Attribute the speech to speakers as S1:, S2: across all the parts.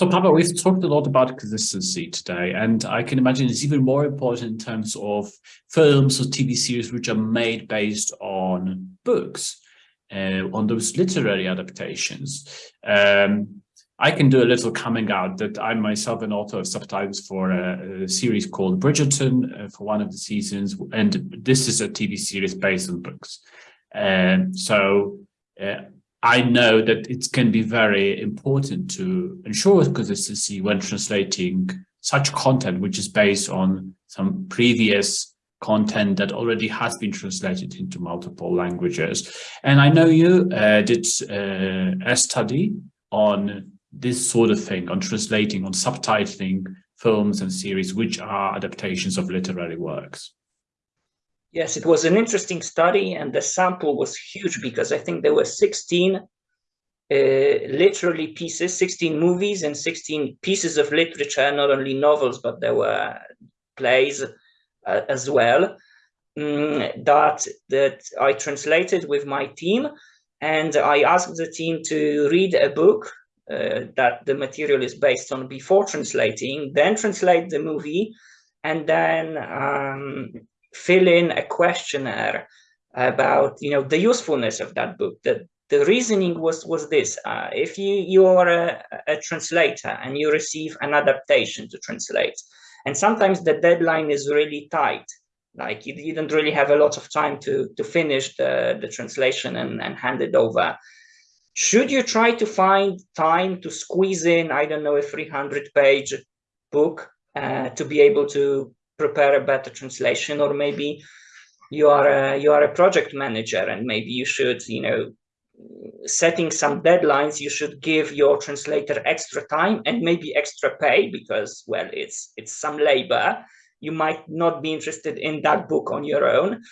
S1: So Papa, we've talked a lot about consistency today, and I can imagine it's even more important in terms of films or TV series which are made based on books, uh, on those literary adaptations. Um, I can do a little coming out that I'm myself an author of subtitles for a, a series called Bridgerton uh, for one of the seasons, and this is a TV series based on books. Um, so uh, I know that it can be very important to ensure consistency when translating such content, which is based on some previous content that already has been translated into multiple languages. And I know you uh, did uh, a study on this sort of thing, on translating, on subtitling films and series, which are adaptations of literary works.
S2: Yes, it was an interesting study and the sample was huge because I think there were 16 uh, literally pieces, 16 movies and 16 pieces of literature, not only novels, but there were plays uh, as well um, that, that I translated with my team. And I asked the team to read a book uh, that the material is based on before translating, then translate the movie, and then um, fill in a questionnaire about you know the usefulness of that book. The the reasoning was was this uh, if you you are a, a, translator and you receive an adaptation to translate and sometimes the deadline is really tight like you, you don't really have a lot of time to to finish the the translation and, and hand it over. Should you try to find time to squeeze in i don't know a 300 page book uh, to be able to prepare a better translation or maybe you are a, you are a project manager and maybe you should you know setting some deadlines you should give your translator extra time and maybe extra pay because well it's it's some labor. You might not be interested in that book on your own.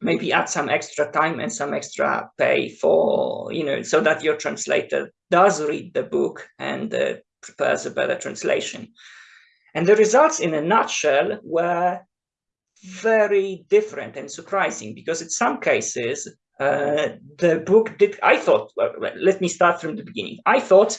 S2: Maybe add some extra time and some extra pay for you know so that your translator does read the book and uh, prepares a better translation and the results in a nutshell were very different and surprising because in some cases, uh, the book did, I thought, well, let me start from the beginning. I thought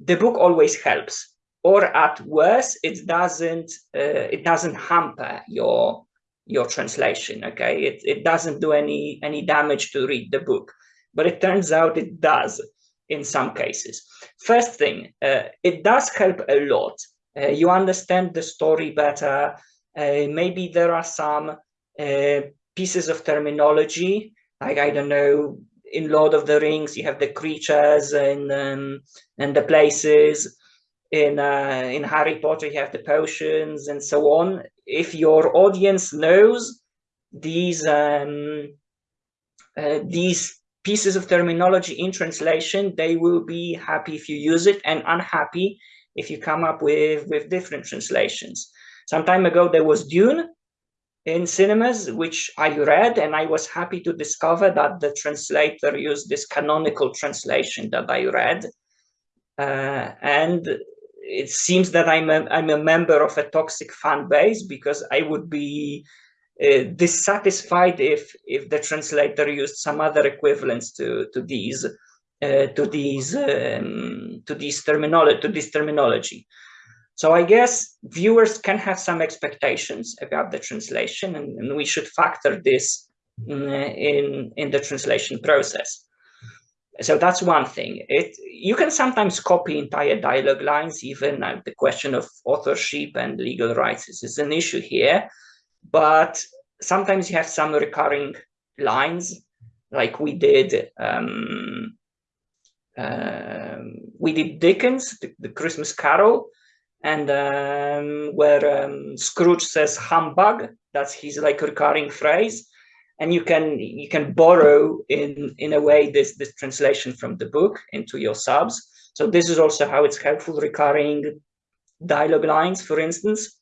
S2: the book always helps or at worst, it doesn't, uh, it doesn't hamper your, your translation, okay? It, it doesn't do any, any damage to read the book, but it turns out it does in some cases. First thing, uh, it does help a lot uh, you understand the story better. Uh, maybe there are some uh, pieces of terminology, like, I don't know, in Lord of the Rings, you have the creatures and, um, and the places. In, uh, in Harry Potter, you have the potions and so on. If your audience knows these, um, uh, these pieces of terminology in translation, they will be happy if you use it and unhappy if you come up with, with different translations. Some time ago, there was Dune in cinemas, which I read, and I was happy to discover that the translator used this canonical translation that I read. Uh, and it seems that I'm a, I'm a member of a toxic fan base because I would be uh, dissatisfied if if the translator used some other equivalents to to these to these um, to these terminology to this terminology. So I guess viewers can have some expectations about the translation, and, and we should factor this in, in, in the translation process. So that's one thing. It you can sometimes copy entire dialogue lines, even uh, the question of authorship and legal rights is, is an issue here. But sometimes you have some recurring lines, like we did um, um, we did Dickens, the, the Christmas Carol, and um, where um, Scrooge says humbug, that's his like recurring phrase. And you can you can borrow in in a way this this translation from the book into your subs. So this is also how it's helpful recurring dialogue lines, for instance.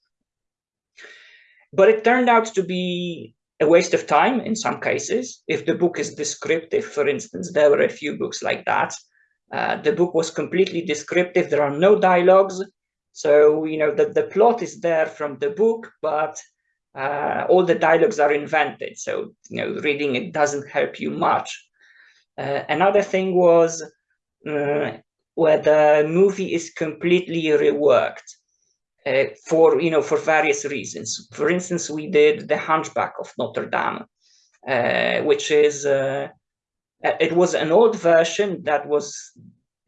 S2: But it turned out to be a waste of time in some cases. If the book is descriptive, for instance, there were a few books like that uh, the book was completely descriptive. There are no dialogues. So, you know, the, the plot is there from the book, but uh, all the dialogues are invented. So, you know, reading it doesn't help you much. Uh, another thing was uh, where the movie is completely reworked uh, for you know for various reasons. For instance, we did The Hunchback of Notre Dame, uh, which is it was an old version that was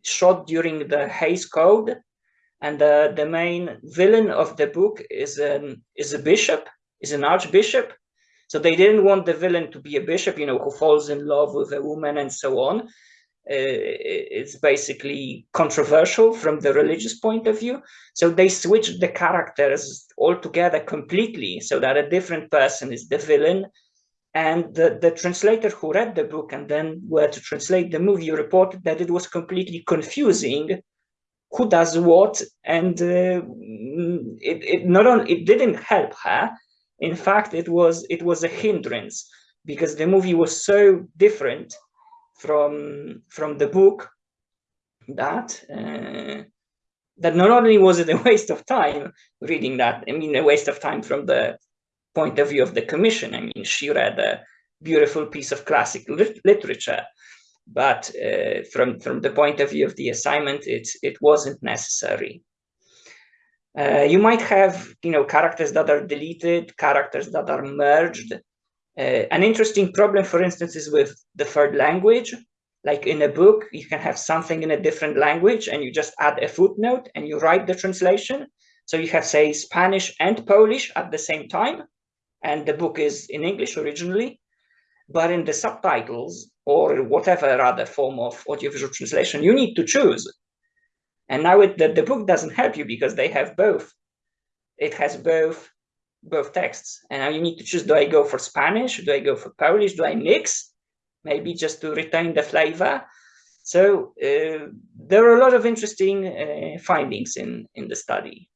S2: shot during the Hays Code, and the the main villain of the book is an is a bishop, is an archbishop. So they didn't want the villain to be a bishop, you know, who falls in love with a woman and so on. Uh, it's basically controversial from the religious point of view. So they switched the characters altogether completely so that a different person is the villain. And the, the translator who read the book and then were to translate the movie reported that it was completely confusing who does what and uh, it, it not only it didn't help her. In fact it was it was a hindrance because the movie was so different from from the book that uh, that not only was it a waste of time reading that, I mean, a waste of time from the point of view of the commission. I mean, she read a beautiful piece of classic lit literature, but uh, from from the point of view of the assignment, it it wasn't necessary. Uh, you might have, you know, characters that are deleted, characters that are merged, uh, an interesting problem, for instance, is with the third language. Like in a book, you can have something in a different language and you just add a footnote and you write the translation. So you have, say, Spanish and Polish at the same time, and the book is in English originally. But in the subtitles or whatever other form of audiovisual translation, you need to choose. And now it, the, the book doesn't help you because they have both. It has both both texts. And now you need to choose, do I go for Spanish? Do I go for Polish? Do I mix? Maybe just to retain the flavor. So uh, there are a lot of interesting uh, findings in, in the study.